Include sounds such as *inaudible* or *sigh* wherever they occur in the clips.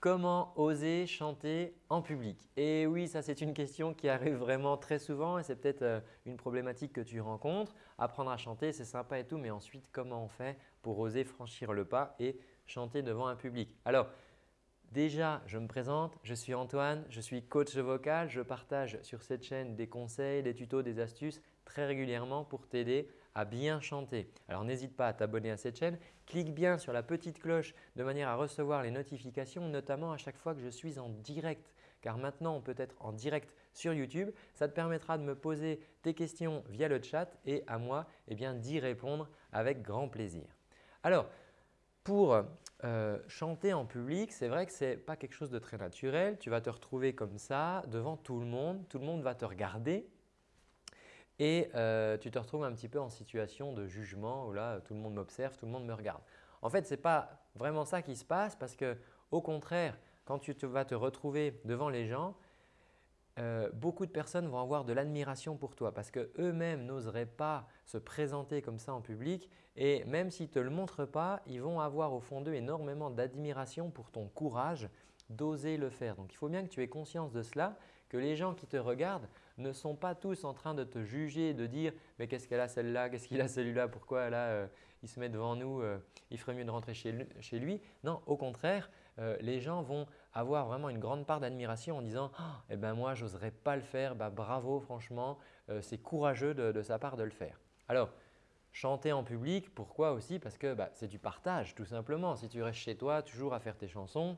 Comment oser chanter en public Et oui, ça c'est une question qui arrive vraiment très souvent et c'est peut-être euh, une problématique que tu rencontres. Apprendre à chanter, c'est sympa et tout, mais ensuite comment on fait pour oser franchir le pas et chanter devant un public? Alors, déjà, je me présente, je suis Antoine, je suis coach vocal. Je partage sur cette chaîne des conseils, des tutos, des astuces très régulièrement pour t'aider bien chanter. Alors n'hésite pas à t'abonner à cette chaîne, clique bien sur la petite cloche de manière à recevoir les notifications, notamment à chaque fois que je suis en direct. Car maintenant, on peut être en direct sur YouTube. Ça te permettra de me poser tes questions via le chat et à moi eh d'y répondre avec grand plaisir. Alors, pour euh, chanter en public, c'est vrai que ce n'est pas quelque chose de très naturel. Tu vas te retrouver comme ça devant tout le monde. Tout le monde va te regarder et euh, tu te retrouves un petit peu en situation de jugement où là, tout le monde m'observe, tout le monde me regarde. En fait, ce n'est pas vraiment ça qui se passe parce que au contraire, quand tu vas te retrouver devant les gens, euh, beaucoup de personnes vont avoir de l'admiration pour toi parce qu'eux-mêmes n'oseraient pas se présenter comme ça en public et même s'ils ne te le montrent pas, ils vont avoir au fond d'eux énormément d'admiration pour ton courage d'oser le faire. Donc, il faut bien que tu aies conscience de cela, que les gens qui te regardent ne sont pas tous en train de te juger, de dire « mais qu'est-ce qu'elle a celle-là, qu'est-ce qu'il a celui-là, pourquoi là euh, il se met devant nous, euh, il ferait mieux de rentrer chez, lui. Non, au contraire, euh, les gens vont avoir vraiment une grande part d'admiration en disant oh, eh ben moi, j'oserais pas le faire, bah, bravo franchement, c'est courageux de, sa part de le faire ». Alors, Chanter en public, pourquoi aussi? Parce que bah, c'est du partage tout simplement. Si tu restes chez toi toujours à faire tes chansons,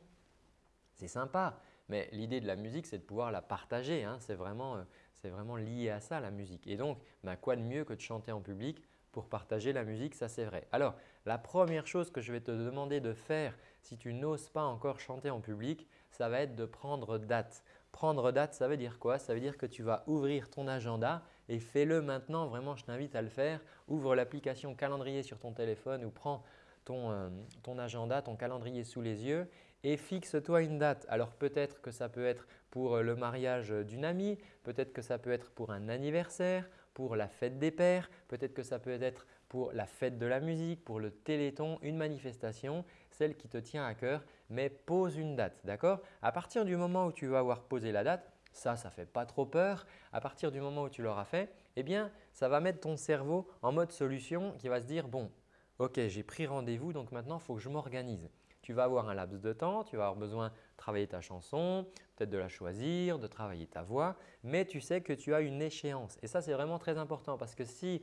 c'est sympa, mais l'idée de la musique, c'est de pouvoir la partager. Hein. C'est vraiment, euh, vraiment, lié à ça la musique. Et donc, ben, quoi de mieux que de chanter en public pour partager la musique, ça c'est vrai. Alors, la première chose que je vais te demander de faire si tu n'oses pas encore chanter en public, ça va être de prendre date. Prendre date, ça veut dire quoi? Ça veut dire que tu vas ouvrir ton agenda et fais-le maintenant. Vraiment, je t'invite à le faire. Ouvre l'application calendrier sur ton téléphone ou prends euh, ton, agenda, ton calendrier sous les yeux et fixe-toi une date. Alors peut-être que ça peut être pour euh, le mariage d'une amie, peut-être que ça peut être pour un anniversaire, pour la fête des pères, peut-être que ça peut être pour la fête de la musique, pour le téléthon, une manifestation, celle qui te tient à cœur, mais pose une date. D'accord? À partir du moment où tu vas avoir posé la date, ça, ça ne fait pas trop peur. À partir du moment où tu l'auras fait, eh bien, ça va mettre ton cerveau en mode solution qui va se dire « bon, Ok, j'ai pris rendez-vous donc maintenant il faut que je m'organise. Tu vas avoir un laps de temps, tu vas avoir besoin de travailler ta chanson, peut-être de la choisir, de travailler ta voix, mais tu sais que tu as une échéance. Et ça, c'est vraiment très important parce que si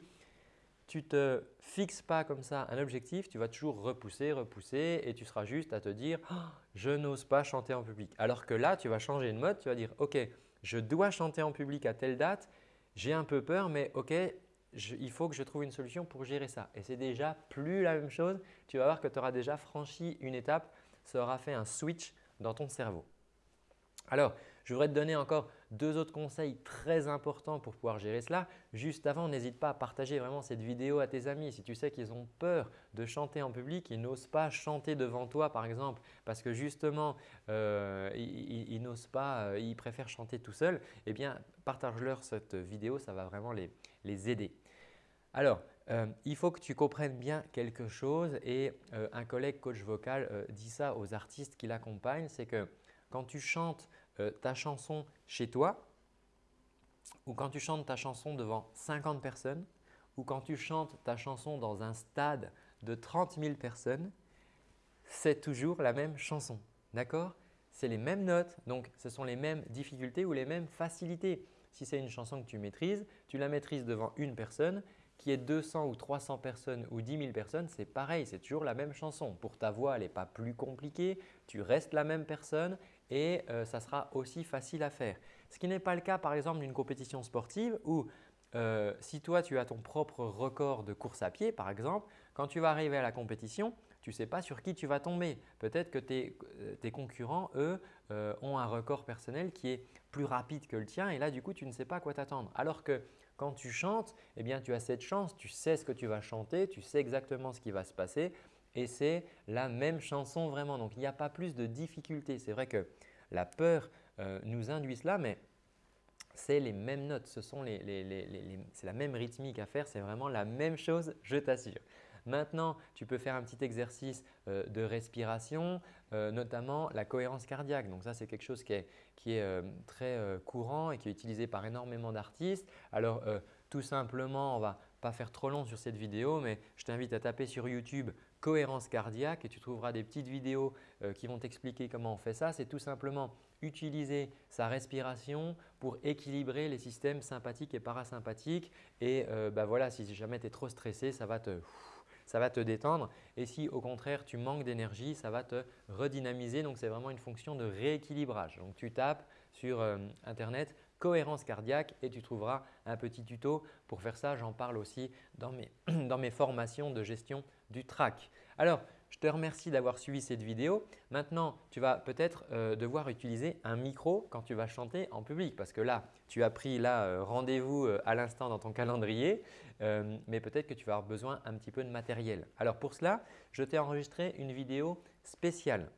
tu ne te fixes pas comme ça un objectif, tu vas toujours repousser, repousser et tu seras juste à te dire oh, je n'ose pas chanter en public ». Alors que là, tu vas changer de mode, tu vas dire « ok, je dois chanter en public à telle date, j'ai un peu peur mais ok, il faut que je trouve une solution pour gérer ça. Et c'est déjà plus la même chose. Tu vas voir que tu auras déjà franchi une étape. Ça aura fait un switch dans ton cerveau. Alors, je voudrais te donner encore deux autres conseils très importants pour pouvoir gérer cela. Juste avant, n'hésite pas à partager vraiment cette vidéo à tes amis. Si tu sais qu'ils ont peur de chanter en public, ils n'osent pas chanter devant toi par exemple parce que justement, euh, ils, n'osent pas, euh, ils préfèrent chanter tout seul, eh bien partage-leur cette vidéo, ça va vraiment les aider. Alors, euh, il faut que tu comprennes bien quelque chose et un collègue coach vocal dit ça aux artistes qui l'accompagnent, c'est que quand tu chantes ta chanson chez toi ou quand tu chantes ta chanson devant 50 personnes ou quand tu chantes ta chanson dans un stade de 30 000 personnes, c'est toujours la même chanson. D'accord? C'est les mêmes notes, donc ce sont les mêmes difficultés ou les mêmes facilités. Si c'est une chanson que tu maîtrises, tu la maîtrises devant une personne qui est 200 ou 300 personnes ou 10 000 personnes, c'est pareil, c'est toujours la même chanson. Pour ta voix, elle n'est pas plus compliquée, tu restes la même personne et euh, ça sera aussi facile à faire. Ce qui n'est pas le cas par exemple d'une compétition sportive où euh, si toi tu as ton propre record de course à pied par exemple, quand tu vas arriver à la compétition, tu ne sais pas sur qui tu vas tomber. Peut-être que tes, euh, concurrents, eux, ont un record personnel qui est plus rapide que le tien et là du coup tu ne sais pas quoi t'attendre. Alors que quand tu chantes, eh bien, tu as cette chance, tu sais ce que tu vas chanter, tu sais exactement ce qui va se passer et c'est la même chanson vraiment. Donc, il n'y a pas plus de difficulté. C'est vrai que la peur euh, nous induit cela, mais c'est les mêmes notes, c'est la même rythmique à faire, c'est vraiment la même chose, je t'assure. Maintenant, tu peux faire un petit exercice euh, de respiration, euh, notamment la cohérence cardiaque. Donc ça, c'est quelque chose qui est, euh, très courant et qui est utilisé par énormément d'artistes. Alors, tout simplement, on ne va pas faire trop long sur cette vidéo, mais je t'invite à taper sur YouTube cohérence cardiaque et tu trouveras des petites vidéos qui vont t'expliquer comment on fait ça. C'est tout simplement utiliser sa respiration pour équilibrer les systèmes sympathiques et parasympathiques. Et bah voilà, si jamais tu es trop stressé, ça va te ça va te détendre. Et si au contraire tu manques d'énergie, ça va te redynamiser. Donc c'est vraiment une fonction de rééquilibrage. Donc tu tapes sur euh, internet cohérence cardiaque et tu trouveras un petit tuto pour faire ça. J'en parle aussi dans mes, *clears throat* dans mes formations de gestion du track. Alors, je te remercie d'avoir suivi cette vidéo. Maintenant, tu vas peut-être euh, devoir utiliser un micro quand tu vas chanter en public parce que là, tu as pris là euh, rendez-vous euh, à l'instant dans ton calendrier, mais peut-être que tu vas avoir besoin un petit peu de matériel. Alors pour cela, je t'ai enregistré une vidéo spéciale.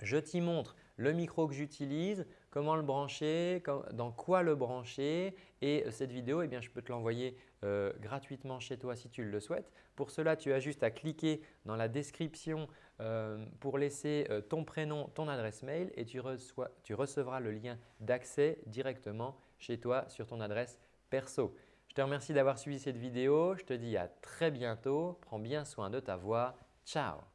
Je t'y montre le micro que j'utilise, comment le brancher, dans quoi le brancher et cette vidéo, eh bien, je peux te l'envoyer euh, gratuitement chez toi si tu le souhaites. Pour cela, tu as juste à cliquer dans la description euh, pour laisser euh, ton prénom, ton adresse mail et tu recevras le lien d'accès directement chez toi sur ton adresse perso. Je te remercie d'avoir suivi cette vidéo. Je te dis à très bientôt. Prends bien soin de ta voix. Ciao